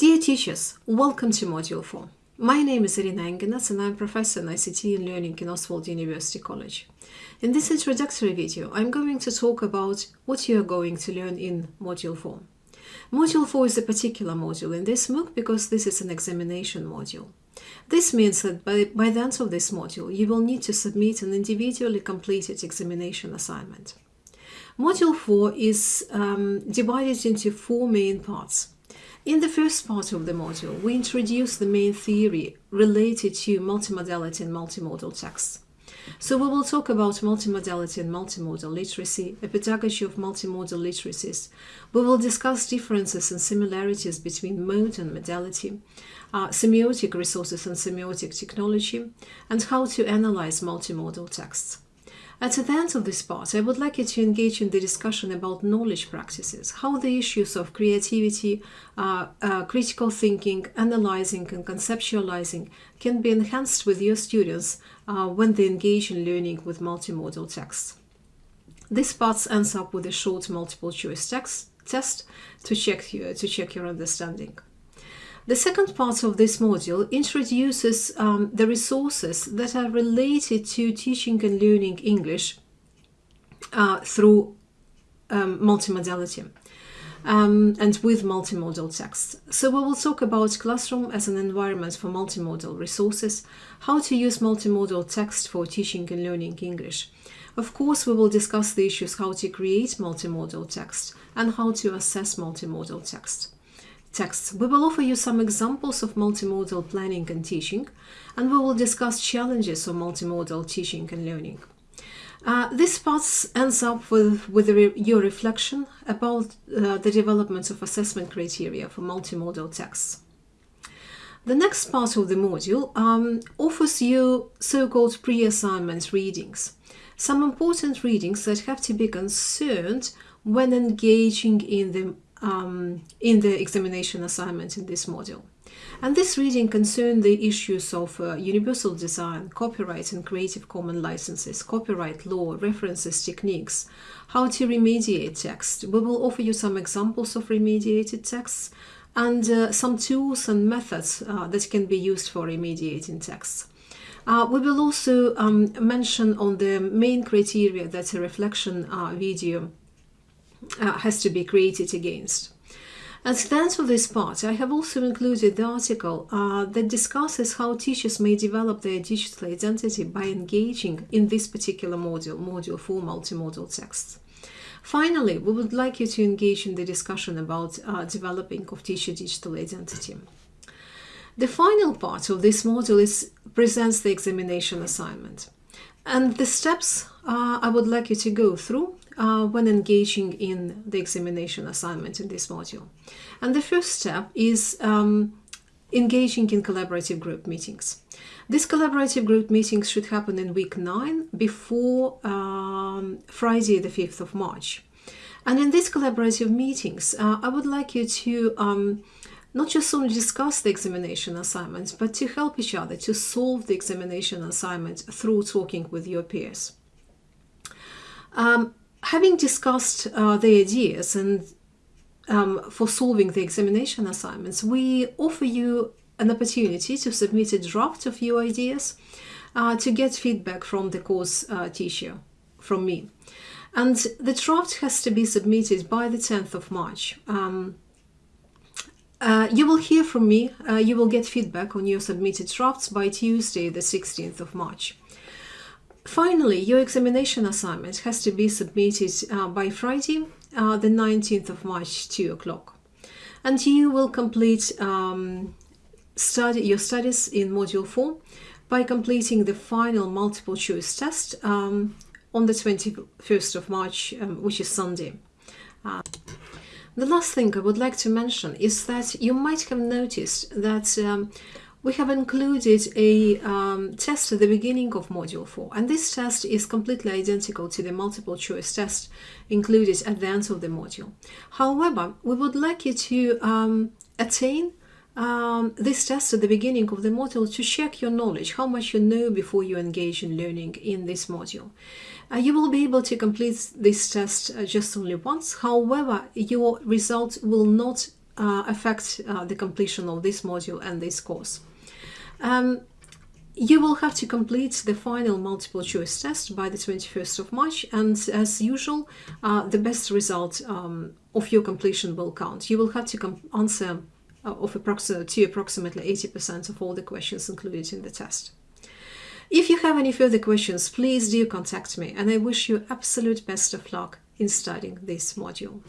Dear teachers, welcome to Module 4. My name is Irina Engeness and I'm Professor in ICT and Learning in Østfold University College. In this introductory video, I'm going to talk about what you are going to learn in Module 4. Module 4 is a particular module in this MOOC because this is an examination module. This means that by, by the end of this module, you will need to submit an individually completed examination assignment. Module 4 is um, divided into four main parts. In the first part of the module, we introduce the main theory related to multimodality and multimodal texts. So we will talk about multimodality and multimodal literacy, a pedagogy of multimodal literacies. We will discuss differences and similarities between mode and modality, uh, semiotic resources and semiotic technology, and how to analyze multimodal texts. At the end of this part, I would like you to engage in the discussion about knowledge practices, how the issues of creativity, uh, uh, critical thinking, analyzing and conceptualizing can be enhanced with your students uh, when they engage in learning with multimodal texts. This part ends up with a short multiple choice text test to check, you, to check your understanding. The second part of this module introduces um, the resources that are related to teaching and learning English uh, through um, multimodality um, and with multimodal text. So we will talk about Classroom as an environment for multimodal resources, how to use multimodal text for teaching and learning English. Of course, we will discuss the issues how to create multimodal text and how to assess multimodal text texts. We will offer you some examples of multimodal planning and teaching, and we will discuss challenges of multimodal teaching and learning. Uh, this part ends up with, with re your reflection about uh, the development of assessment criteria for multimodal texts. The next part of the module um, offers you so-called pre-assignment readings, some important readings that have to be concerned when engaging in the um, in the examination assignment in this module. And this reading concerned the issues of uh, universal design, copyright and Creative Commons licenses, copyright law, references, techniques, how to remediate text. We will offer you some examples of remediated texts and uh, some tools and methods uh, that can be used for remediating texts. Uh, we will also um, mention on the main criteria that a reflection uh, video uh, has to be created against. As the for this part, I have also included the article uh, that discusses how teachers may develop their digital identity by engaging in this particular module, module for multimodal texts. Finally, we would like you to engage in the discussion about uh, developing of teacher digital identity. The final part of this module is presents the examination assignment. And the steps uh, I would like you to go through uh, when engaging in the examination assignment in this module. And the first step is um, engaging in collaborative group meetings. These collaborative group meetings should happen in week 9 before um, Friday the 5th of March. And in these collaborative meetings, uh, I would like you to um, not just only discuss the examination assignments, but to help each other to solve the examination assignment through talking with your peers. Um, having discussed uh, the ideas and um, for solving the examination assignments, we offer you an opportunity to submit a draft of your ideas uh, to get feedback from the course uh, teacher, from me. And the draft has to be submitted by the 10th of March. Um, uh, you will hear from me, uh, you will get feedback on your submitted drafts by Tuesday, the 16th of March. Finally, your examination assignment has to be submitted uh, by Friday, uh, the 19th of March, 2 o'clock. And you will complete um, study your studies in Module 4 by completing the final multiple choice test um, on the 21st of March, um, which is Sunday. Uh, the last thing I would like to mention is that you might have noticed that um, we have included a um, test at the beginning of Module 4, and this test is completely identical to the multiple choice test included at the end of the module. However, we would like you to um, attain um, this test at the beginning of the module to check your knowledge, how much you know before you engage in learning in this module. Uh, you will be able to complete this test uh, just only once, however, your result will not affect uh, the completion of this module and this course. Um, you will have to complete the final multiple choice test by the 21st of March and as usual uh, the best result um, of your completion will count. You will have to answer uh, of approximately, to approximately 80% of all the questions included in the test. If you have any further questions, please do contact me and I wish you absolute best of luck in studying this module.